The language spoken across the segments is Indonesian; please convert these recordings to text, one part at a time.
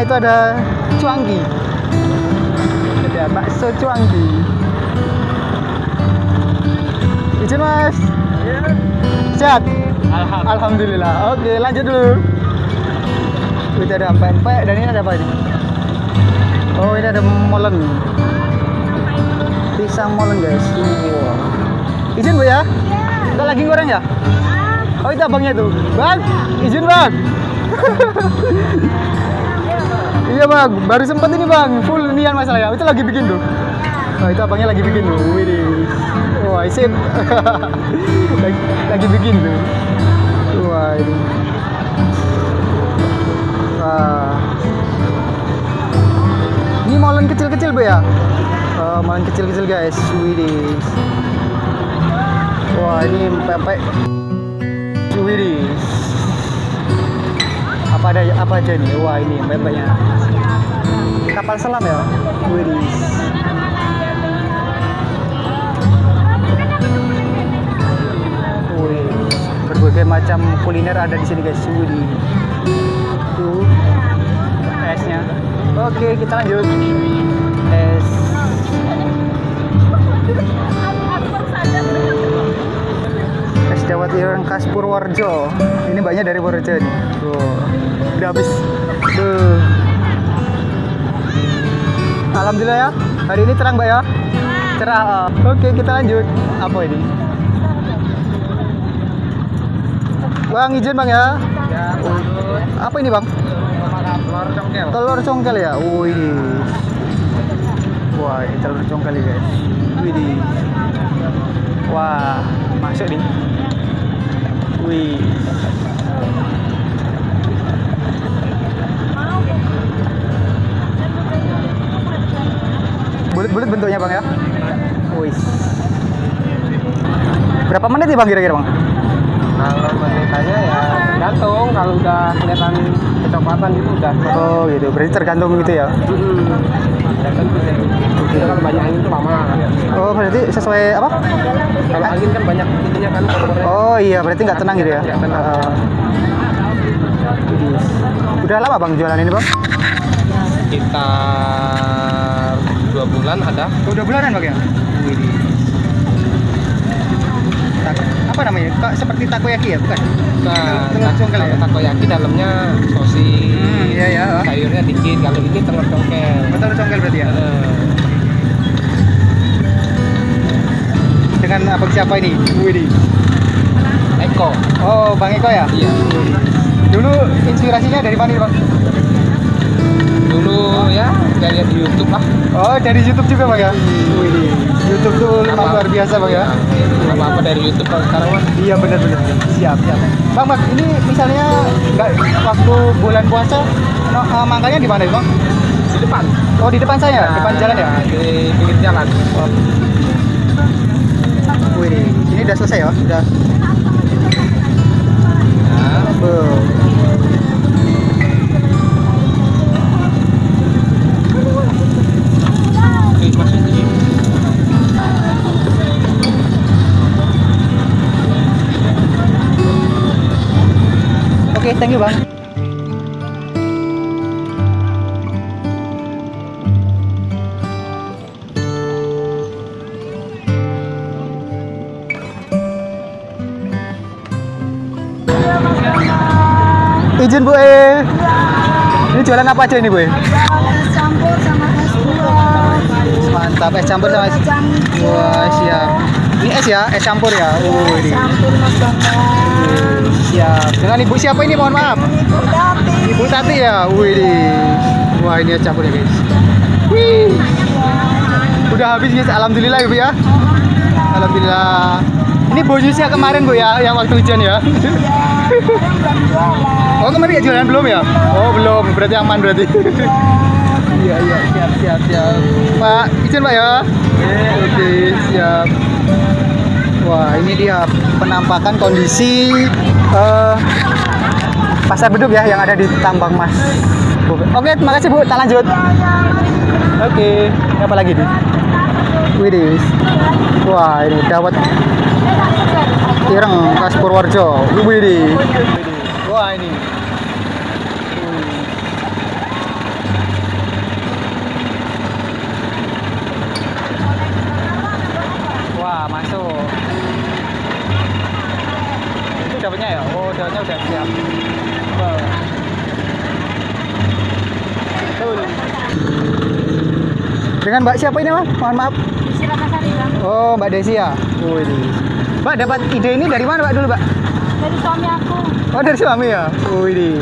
itu ada cuangki. Ada bakso cuangki. Izin mas. Sehat? Alhamdulillah. Alhamdulillah. Oke, lanjut dulu. Itu ada pempek dan ini ada apa ini? Oh, ini ada molen. Pisang molen, guys. Wow. Izin, Bu ya? Kita lagi goreng ya? Oh, itu abangnya tuh. Bang, izin, Bang. iya, Bang. Baru sempat ini, Bang. Full nian masalah ya. Itu lagi bikin tuh. Oh, itu abangnya lagi bikin tuh. Widih. Wah, sip. lagi, lagi bikin tuh. Wah, ini. Wah. Ini molen kecil-kecil, Bu ya? Oh, molen kecil-kecil, guys. Widih. Wah, ini pempek. Widih. Apa ada apa aja nih? Wah, ini pempeknya. Kapal selam ya? Widih. Wih, berbagai macam kuliner ada di sini guys. Widih. Tuh esnya. Oke, kita lanjut. Dawet ireng khas Purworejo. Ini banyak dari Purworejo nih. Tuh. Udah habis. Tuh. Alhamdulillah ya. Hari ini terang, Mbak ya? Cerah. oh. Oke, kita lanjut. Apa ini? Bang, izin Bang ya. Apa ini, Bang? Telur congkel. Telur congkel ya? Wih. Wah, ini telur congkel ya, guys. Wih. Wah, masuk nih. Wih. Bulat-bulat bentuknya, Bang ya? Wih. Berapa menit nih, Bang, kira-kira, Bang? Kalau menitannya ya gantung kalau udah kelihatan kecoklatan gitu udah. Oh, gitu. Berarti tergantung gitu ya? Kalau banyak angin itu lama. Oh, berarti sesuai apa? Kalau angin kan banyak itunya kan. Oh iya, berarti nggak tenang gitu ya? Tenang. Ah. Udah lama bang jualan ini bang? Sekitar dua bulan ada. Oh, Udah bulanan bang ya? Kak, seperti takoyaki ya, bukan? Nah, Telur congkel ya? kalau takoyaki dalamnya sosis. Hmm, iya, iya. Sayurnya dikit. Kalau ini telur congkel. Betul congkel berarti ya? Eh, Dengan apa siapa ini? Widih. Eko. Oh, Bang Eko ya? Iya. Dulu inspirasinya dari mana bang? Dari di YouTube lah. Oh, dari YouTube juga bang ya? Widih. YouTube tuh memang luar biasa bang ya? Apa apa dari YouTube kalau sekarang mah. Iya benar-benar siap siap. Bang Bang ini misalnya nggak waktu bulan puasa no, eh, makannya di mana bang? Di depan. Oh di depan saya, depan jalan ya? Nah, Di pinggir jalan. Oh. Wih, ini udah selesai ya? Udah. Thank you bang. Izin Bu E. Ini jualan apa aja ini Bu es campur sama es buah Mantap, es campur sama es. Wah, siap. Ini es ya, es campur ya. Oh, ini. campur mas bangga Siap. Dengan ibu siapa ini? Mohon maaf. ibu tati Ibu Tati ya. Wih. Wah, ini es campur ya, guys. Wih. Udah habis, guys. Alhamdulillah, Ibu ya. Alhamdulillah. Ini bonusnya kemarin, Bu ya, yang waktu hujan ya. Oh, kemarin ya jualan belum ya? Oh, belum. Berarti aman berarti. Iya, iya, siap, siap, siap. Pak, izin Pak ya. Oke, siap. Wah, ini dia penampakan kondisi eh, pasar beduk ya yang ada di Tambang Mas. Oke, terima kasih Bu. Tak lanjut. Oke, apa lagi nih? Widih. Wah, ini dawet ireng khas Purworejo. Widih. Wah, ini. Itu dapatnya ya? Oh, dapatnya udah siap. Wow. Betul. Dengan Mbak siapa ini, Mas? Mohon maaf. Isi Ratnasari bang. Oh, Mbak Desi ya? Wih. Mbak dapat ide ini dari mana, Mbak dulu, Mbak? Dari suami aku. Oh, dari suami ya? Wih.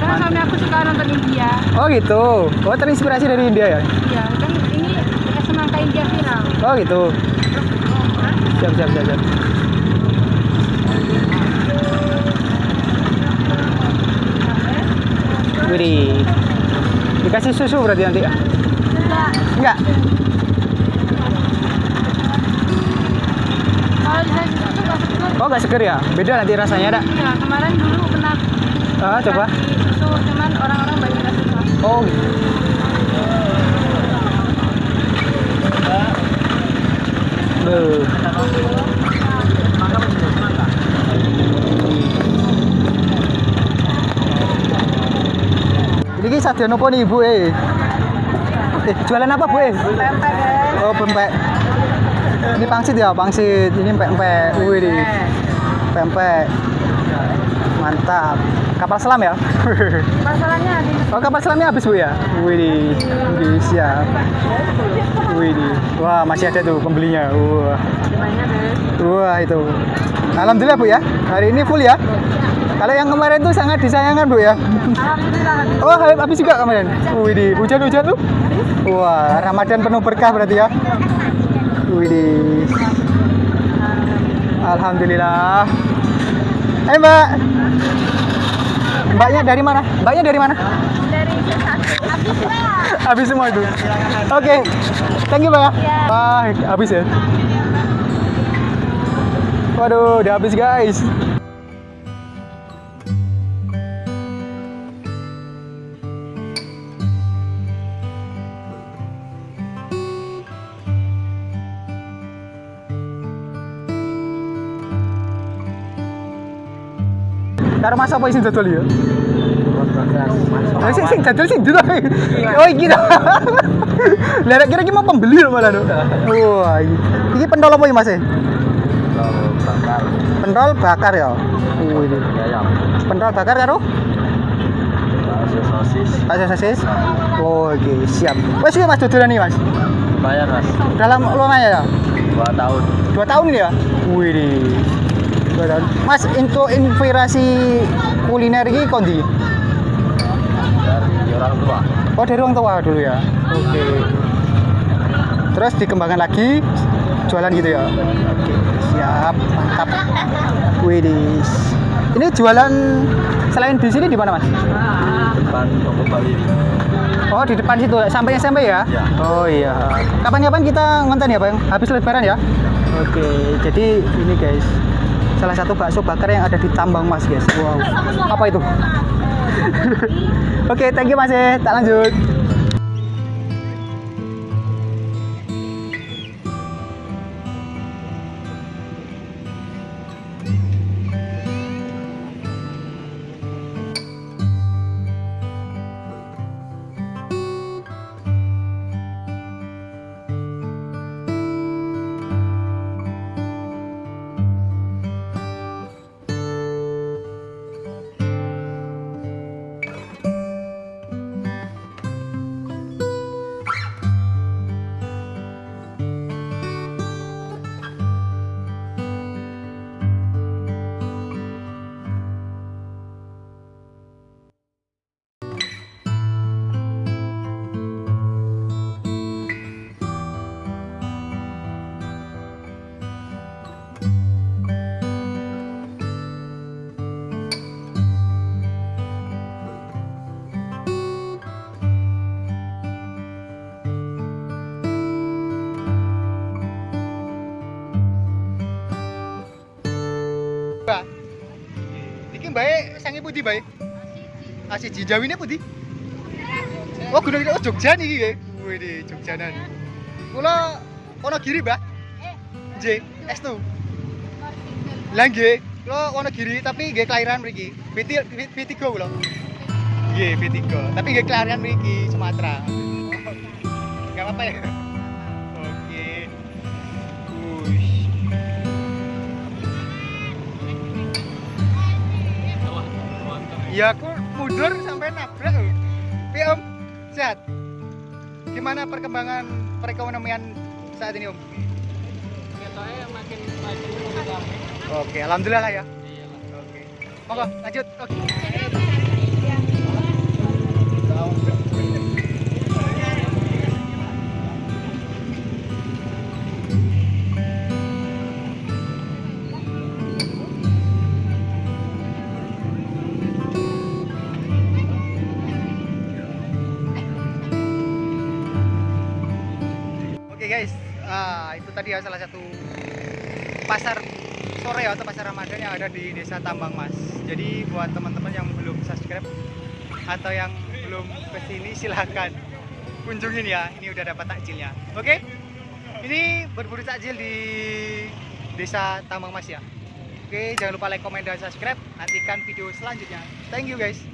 Karena suami aku suka nonton India. Oh, gitu. Oh, terinspirasi dari India ya? Iya, kan ini semangka India viral. Oh, gitu. Siap, siap, siap, siap. Wih. Dikasih susu berarti nanti ya? Enggak. Enggak. Kalau dikasih susu nggak seger. Oh, enggak seger ya? Beda nanti rasanya ada. Iya, kemarin dulu pernah Ah, coba. susu, cuman orang-orang banyak nggak suka. Oh. gitu. Sajian apa nih ibu eh? Eh, jualan apa bu eh? Pempek. Oh pempek. Ini pangsit ya pangsit. Ini pempek. Wih nih. Pempek. Mantap. Kapal selam ya? Masalahnya di Oh kapal selamnya habis bu ya? Wih, wih siap. Wih, wah masih ada tuh pembelinya. Wah, wah itu. Alhamdulillah bu ya, hari ini full ya. Kalau yang kemarin tuh sangat disayangkan bu ya. Oh habis juga kemarin. Wih, hujan-hujan tuh. Wah, Ramadan penuh berkah berarti ya. Wih, Alhamdulillah. Eh mbak, mbaknya dari mana? Mbaknya dari mana? Dari habis ya. habis semua itu. Oke, thank you Pak. Iya. Wah, habis ya. Waduh, udah habis guys. Karo mas apa isin dodol ya? Oh, sing sing dodol sing dulu. Oh, iki dah. Lah kira iki mau pembeli lho malah. Dok. Wah, iki. Pentol apa iki Mas? bakar Pentol bakar ya. Oh, ini. ayam Pentol bakar karo bakso sosis bakso sosis. Oh, oke, siap. Wes iki Mas dodolan nih, Mas. lumayan mas Dalam lumayan ya? dua tahun Dua tahun ini ya? Wih, Mas, untuk inspirasi kuliner ini kondi? dari orang tua Oh, dari orang tua dulu ya? Oke. Terus dikembangkan lagi, jualan gitu ya? Oke, siap. Mantap. Widis. Ini jualan selain di sini di mana, Mas? depan toko Bali Oh, di depan situ. Sampai SMP ya? Ya. Oh iya. Kapan-kapan kita ngonten ya, Bang? Habis lebaran ya? Oke, jadi ini guys. Salah satu bakso bakar yang ada di Tambang Mas, guys. Wow. Apa itu? Oke, thank you Mas. ya. Tak lanjut. Masih jinjau ini putih. Oh, gunung oh Jogja nih ya. Wih di Kulo Kula kiri Mbah. J, S2. Lah nggih, kula kiri tapi gak kelahiran mriki. P3 P3 kula. Nggih, P3. Tapi gak kelahiran mriki Sumatera. Gak apa-apa ya. Oke. cool mundur sampai nabrak. loh. Tapi Om, sehat. Gimana perkembangan perekonomian saat ini Om? Ketoknya makin makin rame. Oke, alhamdulillah lah ya. Iya lah. Oke. Monggo lanjut. Oke. Oke ya salah satu pasar sore atau pasar Ramadan yang ada di Desa Tambang Mas. Jadi buat teman-teman yang belum subscribe atau yang belum ke sini silahkan kunjungin ya. Ini udah dapat takjilnya. Oke? Ini berburu takjil di Desa Tambang Mas ya. Oke, jangan lupa like, komen, dan subscribe. Nantikan video selanjutnya. Thank you guys.